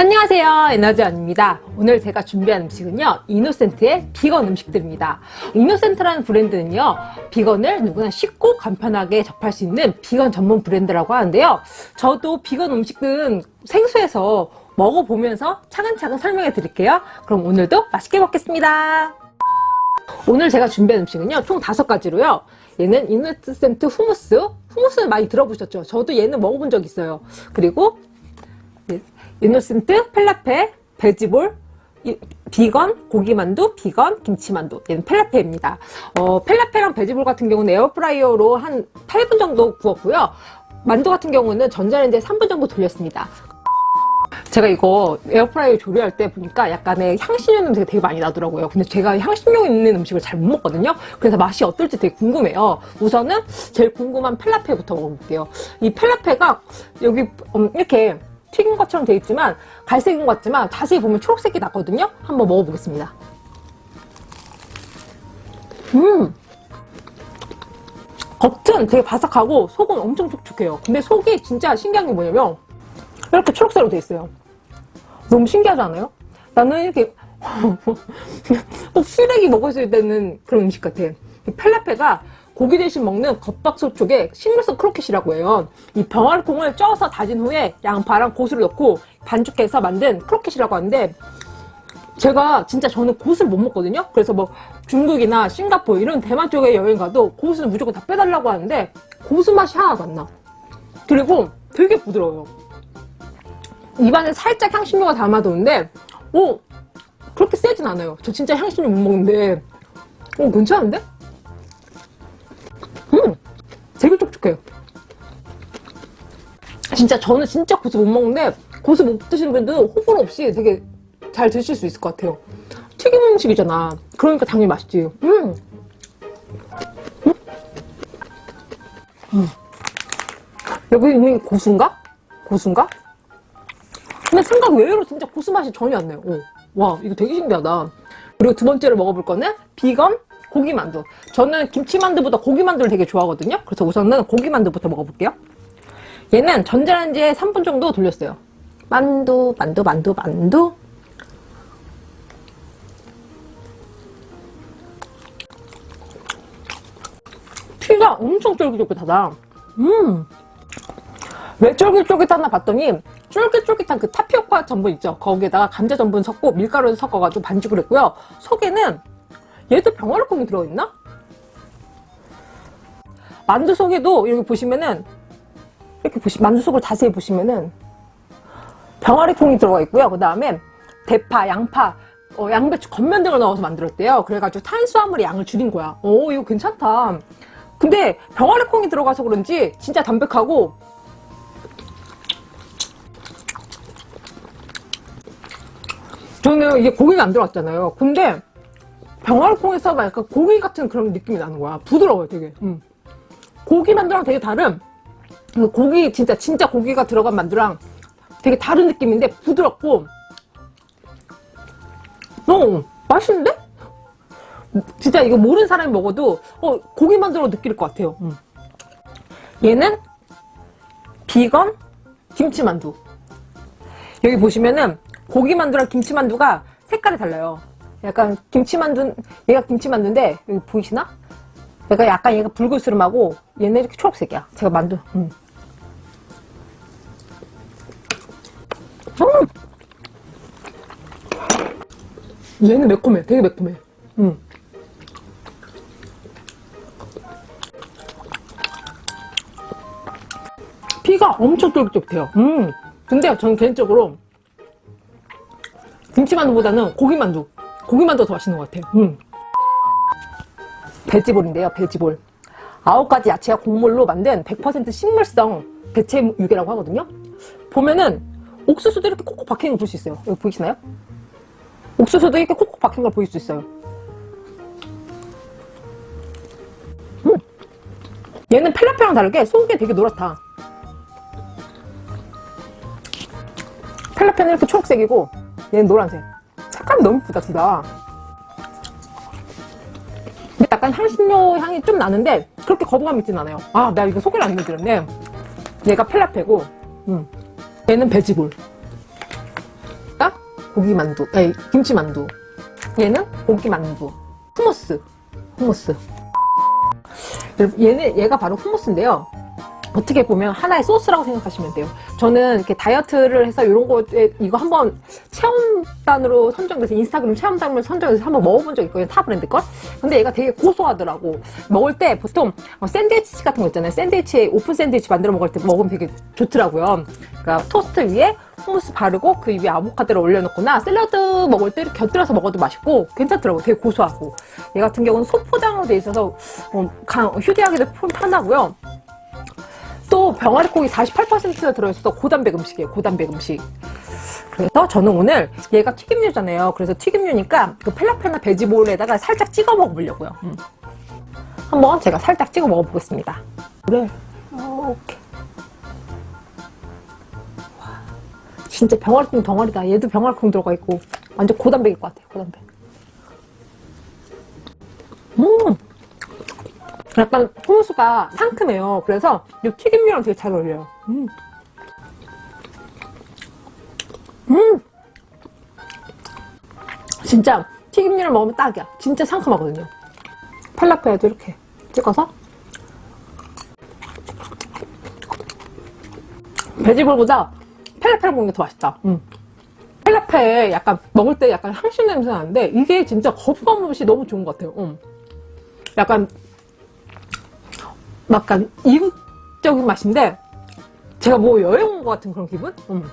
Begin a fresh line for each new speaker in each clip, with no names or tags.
안녕하세요. 에너지원입니다. 오늘 제가 준비한 음식은요 이노센트의 비건 음식들입니다. 이노센트라는 브랜드는요 비건을 누구나 쉽고 간편하게 접할 수 있는 비건 전문 브랜드라고 하는데요. 저도 비건 음식은 생소해서 먹어보면서 차근차근 설명해 드릴게요. 그럼 오늘도 맛있게 먹겠습니다. 오늘 제가 준비한 음식은요 총 다섯 가지로요. 얘는 이노센트 후무스. 후무스는 많이 들어보셨죠? 저도 얘는 먹어본 적 있어요. 그리고 이노센트, 팔라펠, 베지볼, 비건, 고기만두, 비건, 김치만두. 얘는 팔라펠입니다. 어, 팔라펠이랑 베지볼 같은 경우는 에어프라이어로 한 8분 정도 구웠고요. 만두 같은 경우는 전자레인지에 3분 정도 돌렸습니다. 제가 이거 에어프라이어 조리할 때 보니까 약간의 향신료 냄새가 되게 많이 나더라고요. 근데 제가 향신료 있는 음식을 잘 못 먹거든요. 그래서 맛이 어떨지 되게 궁금해요. 우선은 제일 궁금한 펠라페부터 먹어볼게요. 이 펠라페가 여기 음, 이렇게 튀긴 것처럼 되어 있지만 갈색인 것 같지만 자세히 보면 초록색이 나거든요? 한번 먹어보겠습니다. 음! 겉은 되게 바삭하고 속은 엄청 촉촉해요. 근데 속이 진짜 신기한 게 뭐냐면 이렇게 초록색으로 되어 있어요. 너무 신기하지 않아요? 나는 이렇게 꼭 쓰레기 먹었을 때는 그런 음식 같아. 팔라펠이 고기 대신 먹는 겉바속촉의 식물성 크로켓이라고 해요. 이 병아리콩을 쪄서 다진 후에 양파랑 고수를 넣고 반죽해서 만든 크로켓이라고 하는데 제가 진짜 저는 고수를 못 먹거든요. 그래서 뭐 중국이나 싱가포르 이런 대만 쪽에 여행 가도 고수는 무조건 다 빼달라고 하는데 고수 맛이 하나도 안 나. 그리고 되게 부드러워요. 입안에 살짝 향신료가 남아도는데 오 그렇게 세진 않아요. 저 진짜 향신료 못 먹는데 오 괜찮은데? 촉촉해요. 진짜 저는 진짜 고수 못 먹는데 고수 못 드시는 분들 호불호 없이 되게 잘 드실 수 있을 것 같아요. 튀김 음식이잖아. 그러니까 당연히 맛있지. 음! 음! 음. 여기 있는 고수인가? 고수인가? 근데 생각 외로 진짜 고수 맛이 전혀 안 나요. 오. 와 이거 되게 신기하다. 그리고 두 번째로 먹어볼 거는 비건 고기만두. 저는 김치만두보다 고기만두를 되게 좋아하거든요. 그래서 우선은 고기만두부터 먹어볼게요. 얘는 전자레인지에 3분 정도 돌렸어요. 만두 만두 만두 만두. 피가 엄청 쫄깃쫄깃하다. 음. 왜 쫄깃쫄깃하나 봤더니 쫄깃쫄깃한 그 타피오카 전분 있죠? 거기에다가 감자 전분 섞고 밀가루를 섞어가지고 반죽을 했고요. 속에는 얘도 병아리콩이 들어있나? 만두 속에도 여기 보시면은 이렇게 보시 만두 속을 자세히 보시면은 병아리콩이 들어가 있고요. 그 다음에 대파, 양파, 어, 양배추, 겉면 등을 넣어서 만들었대요. 그래가지고 탄수화물의 양을 줄인 거야. 오 이거 괜찮다. 근데 병아리콩이 들어가서 그런지 진짜 담백하고 저는 이게 고기가 안 들어갔잖아요. 근데 병아리콩에서 약간 고기 같은 그런 느낌이 나는 거야 부드러워요 되게 음. 고기 만두랑 되게 다른 그 고기 진짜 진짜 고기가 들어간 만두랑 되게 다른 느낌인데 부드럽고 어 맛있는데? 진짜 이거 모르는 사람이 먹어도 어 고기 만두로 느낄 것 같아요 음. 얘는 비건 김치만두 여기 보시면은 고기만두랑 김치만두가 색깔이 달라요 약간 김치만두 얘가 김치만두인데 여기 보이시나? 얘가 약간 얘가 붉은스름하고 얘는 이렇게 초록색이야 제가 만두 음. 음. 얘는 매콤해 되게 매콤해 음. 피가 엄청 쫄깃쫄깃해요 음. 근데 저는 개인적으로 김치만두보다는 고기만두 고기만두 더 맛있는 것 같아요. 음. 배지볼인데요 배지볼. 아홉 가지 야채와 곡물로 만든 100% 식물성 대체 유개라고 하거든요. 보면은 옥수수도 이렇게 콕콕 박힌 걸 볼 수 있어요. 여기 보이시나요? 옥수수도 이렇게 콕콕 박힌 걸볼수 있어요. 음. 얘는 펠라페랑 다르게 속이 되게 노랗다. 펠라페는 이렇게 초록색이고 얘는 노란색 색감이 너무 예쁘다 둘 다 근데 약간 향신료 향이 좀 나는데 그렇게 거부감 있진 않아요 아 나 이거 소개를 안 해드렸네 얘가 펠라페고 음. 얘는 베지볼 고기 만두, 아니 김치 만두. 얘는 고기 만두. 후무스, 후무스. 여러분, 얘는 얘가 바로 후무스인데요. 어떻게 보면 하나의 소스라고 생각하시면 돼요. 저는 이렇게 다이어트를 해서 이런 거에 이거 한번 체험단으로 선정돼서 인스타그램 체험단으로 선정돼서 한번 먹어본 적 있거든요. 타 브랜드 걸. 근데 얘가 되게 고소하더라고. 먹을 때 보통 어, 샌드위치 같은 거 있잖아요. 샌드위치 오픈 샌드위치 만들어 먹을 때 먹으면 되게 좋더라고요. 그러니까 토스트 위에 hummus 바르고 그 위에 아보카도를 올려놓거나 샐러드 먹을 때 곁들여서 먹어도 맛있고 괜찮더라고요. 되게 고소하고. 얘 같은 경우는 소포장으로 돼 있어서 어, 강- 휴대하기도 편하고요. 또 병아리콩이 48%가 들어있어서 고단백 음식이에요. 고단백 음식. 그래서 저는 오늘 얘가 튀김류잖아요. 그래서 튀김류니까 그 falafel이나 veggie ball에다가 살짝 찍어 먹어보려고요. 음. 한번 제가 살짝 찍어 먹어보겠습니다. 그래. 이렇게. 와, 진짜 병아리콩 덩어리다. 얘도 병아리콩 들어가 있고 완전 고단백일 것 같아요. 고단백. 음. 약간 호무수가 상큼해요. 그래서 이 튀김류랑 되게 잘 어울려요. 음. 음. 진짜 튀김류를 먹으면 딱이야. 진짜 상큼하거든요. 팔라페에도 이렇게 찍어서 베지볼보다 펠라페를 먹는 게 더 맛있다. 음. 펠라페 약간 먹을 때 약간 향신 냄새 나는데 이게 진짜 거부감 없이 너무 좋은 것 같아요. 음. 약간 약간 이국적인 맛인데 제가 뭐 여행 온 것 같은 그런 기분? 음.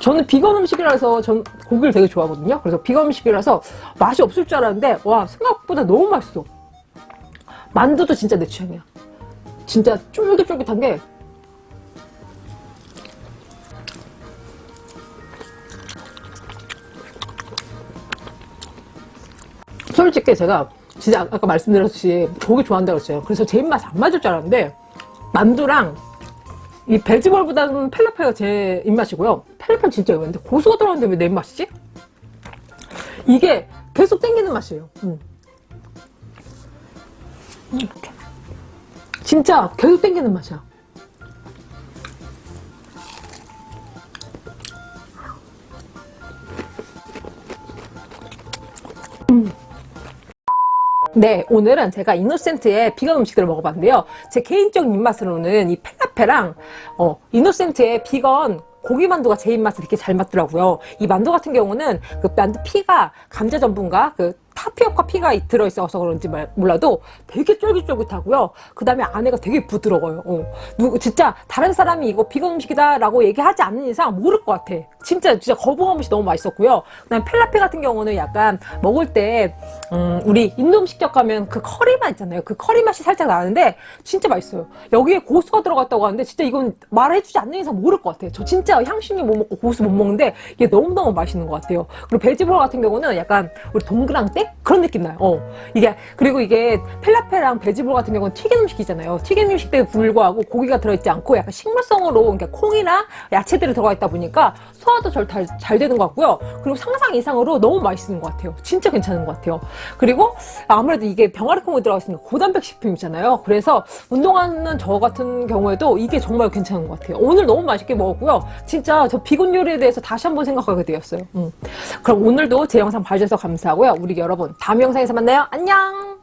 저는 비건 음식이라서 전 고기를 되게 좋아하거든요. 그래서 비건 음식이라서 맛이 없을 줄 알았는데 와 생각보다 너무 맛있어. 만두도 진짜 내 취향이야. 진짜 쫄깃쫄깃한 게 솔직히 제가 진짜 아- 아까 말씀드렸듯이 고기 좋아한다고 했어요. 그래서 제 입맛이 안 맞을 줄 알았는데 만두랑 이 베지볼보다는 펠라페가 제 입맛이고요. 펠라페는 진짜 의외인데 고수가 들어갔는데 왜 내 입맛이지? 이게 계속 땡기는 맛이에요. 음. 음, 이렇게. 진짜 계속 땡기는 맛이야. 네, 오늘은 제가 이노센트의 비건 음식들을 먹어봤는데요. 제 개인적인 입맛으로는 이 펠라페랑 어, 이노센트의 비건 고기 만두가 제 입맛에 되게 잘 맞더라고요. 이 만두 같은 경우는 그 만두 피가 감자 전분과 그 타피오카 피가 들어있어서 그런지 말- 몰라도 되게 쫄깃쫄깃하고요. 그 다음에 안에가 되게 부드러워요. 어. 누구 진짜 다른 사람이 이거 비건 음식이다 라고 얘기하지 않는 이상 모를 것 같아. 진짜 진짜 거부감 없이 너무 맛있었고요. 그 다음 에 펠라페 같은 경우는 약간 먹을 때 음, 우리 인도 음식점 가면 그 커리 맛 있잖아요. 그 커리 맛이 살짝 나는데 진짜 맛있어요. 여기에 고수가 들어갔다고 하는데 진짜 이건 말해주지 않는 이상 모를 것 같아요. 저 진짜 향신료 못 먹고 고수 못 먹는데 이게 너무너무 맛있는 것 같아요. 그리고 veggie ball 같은 경우는 약간 우리 동그랑땡 그런 느낌 나요. 어. 이게 그리고 이게 falafel이랑 veggie ball 같은 경우는 튀긴 음식이잖아요. 튀긴 음식에 불구하고 고기가 들어있지 않고 약간 식물성으로 그러니까 콩이나 야채들이 들어가 있다 보니까 소화도 잘, 잘, 잘 되는 것 같고요. 그리고 상상 이상으로 너무 맛있는 것 같아요. 진짜 괜찮은 것 같아요. 그리고 아무래도 이게 병아리 콩이 들어가 있으니까 고단백 식품이잖아요. 그래서 운동하는 저 같은 경우에도 이게 정말 괜찮은 것 같아요. 오늘 너무 맛있게 먹었고요. 진짜 저 비건 요리에 대해서 다시 한번 생각하게 되었어요. 음. 그럼 오늘도 제 영상 봐주셔서 감사하고요. 우리 여러분 다음 영상에서 만나요. 안녕!